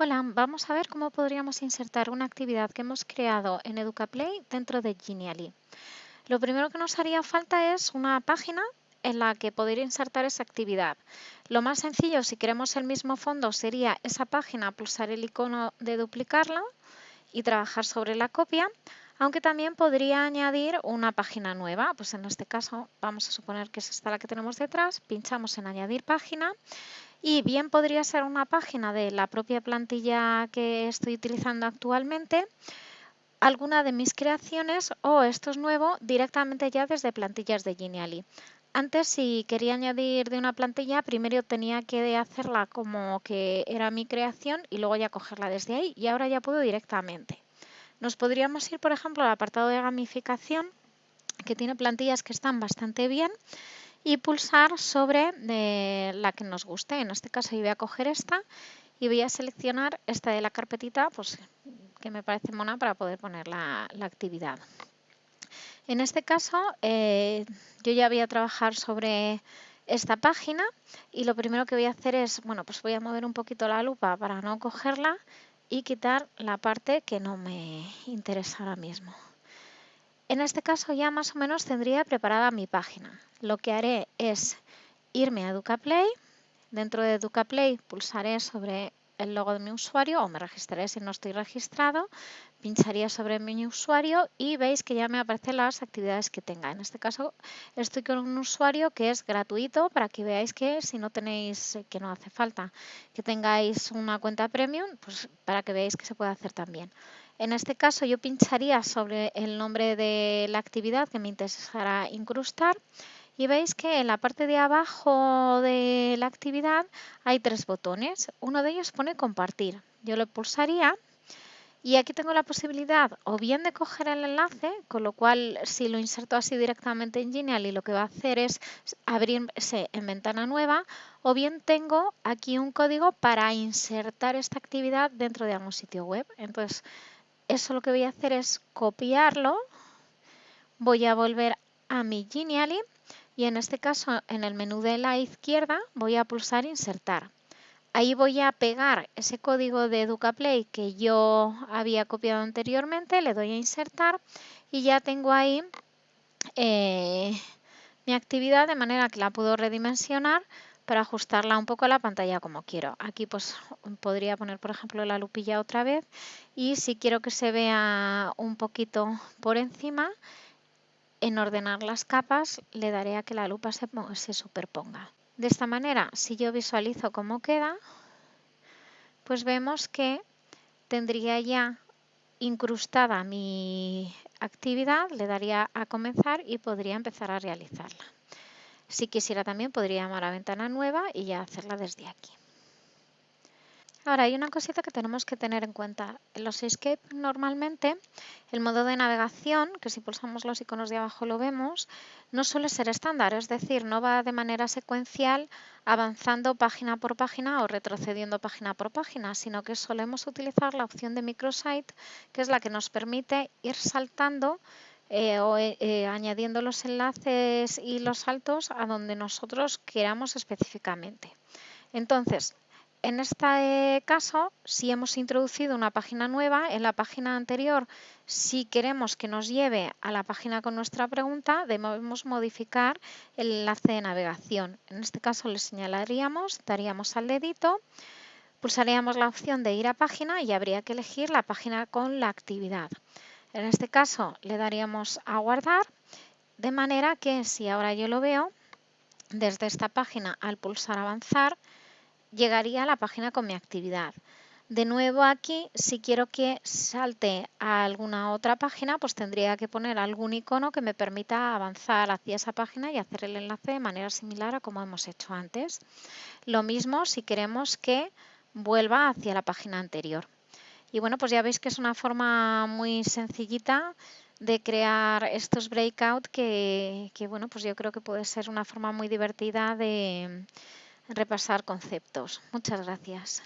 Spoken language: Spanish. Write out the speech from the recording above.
Hola, vamos a ver cómo podríamos insertar una actividad que hemos creado en EducaPlay dentro de Genially. Lo primero que nos haría falta es una página en la que poder insertar esa actividad. Lo más sencillo, si queremos el mismo fondo, sería esa página, pulsar el icono de duplicarla y trabajar sobre la copia, aunque también podría añadir una página nueva. Pues en este caso vamos a suponer que es esta la que tenemos detrás, pinchamos en añadir página y bien podría ser una página de la propia plantilla que estoy utilizando actualmente, alguna de mis creaciones o esto es nuevo directamente ya desde plantillas de Genially. Antes si quería añadir de una plantilla primero tenía que hacerla como que era mi creación y luego ya cogerla desde ahí y ahora ya puedo directamente. Nos podríamos ir por ejemplo al apartado de gamificación que tiene plantillas que están bastante bien y pulsar sobre la que nos guste. En este caso yo voy a coger esta y voy a seleccionar esta de la carpetita pues, que me parece mona para poder poner la, actividad. En este caso eh, yo ya voy a trabajar sobre esta página y lo primero que voy a hacer es, bueno, pues voy a mover un poquito la lupa para no cogerla y quitar la parte que no me interesa ahora mismo. En este caso ya más o menos tendría preparada mi página. Lo que haré es irme a EducaPlay. Dentro de EducaPlay pulsaré sobre el logo de mi usuario o me registraré si no estoy registrado. Pincharía sobre mi usuario y veis que ya me aparecen las actividades que tenga. En este caso estoy con un usuario que es gratuito para que veáis que si no tenéis, que no hace falta que tengáis una cuenta premium, pues para que veáis que se puede hacer también. En este caso yo pincharía sobre el nombre de la actividad que me interesará incrustar y veis que en la parte de abajo de la actividad hay tres botones. Uno de ellos pone compartir. Yo lo pulsaría y aquí tengo la posibilidad o bien de coger el enlace, con lo cual si lo inserto así directamente en Genially lo que va a hacer es abrirse en ventana nueva, o bien tengo aquí un código para insertar esta actividad dentro de algún sitio web. Entonces eso lo que voy a hacer es copiarlo, voy a volver a mi Genially y en este caso en el menú de la izquierda voy a pulsar insertar. Ahí voy a pegar ese código de EducaPlay que yo había copiado anteriormente, le doy a insertar y ya tengo ahí eh, mi actividad de manera que la puedo redimensionar para ajustarla un poco a la pantalla como quiero. Aquí pues podría poner por ejemplo la lupilla otra vez y si quiero que se vea un poquito por encima, en ordenar las capas le daré a que la lupa se, se superponga. De esta manera, si yo visualizo cómo queda, pues vemos que tendría ya incrustada mi actividad, le daría a comenzar y podría empezar a realizarla. Si quisiera también podría llamar a ventana nueva y ya hacerla desde aquí. Ahora hay una cosita que tenemos que tener en cuenta. En los Escape normalmente el modo de navegación, que si pulsamos los iconos de abajo lo vemos, no suele ser estándar, es decir, no va de manera secuencial avanzando página por página o retrocediendo página por página, sino que solemos utilizar la opción de microsite, que es la que nos permite ir saltando eh, o eh, eh, añadiendo los enlaces y los saltos a donde nosotros queramos específicamente. Entonces, en este caso, si hemos introducido una página nueva, en la página anterior, si queremos que nos lleve a la página con nuestra pregunta, debemos modificar el enlace de navegación. En este caso le señalaríamos, daríamos al dedito, pulsaríamos la opción de ir a página y habría que elegir la página con la actividad. En este caso le daríamos a guardar, de manera que si ahora yo lo veo, desde esta página al pulsar avanzar, llegaría a la página con mi actividad. De nuevo aquí, si quiero que salte a alguna otra página, pues tendría que poner algún icono que me permita avanzar hacia esa página y hacer el enlace de manera similar a como hemos hecho antes. Lo mismo si queremos que vuelva hacia la página anterior. Y bueno, pues ya veis que es una forma muy sencillita de crear estos breakout que, que, bueno, pues yo creo que puede ser una forma muy divertida de repasar conceptos. Muchas gracias.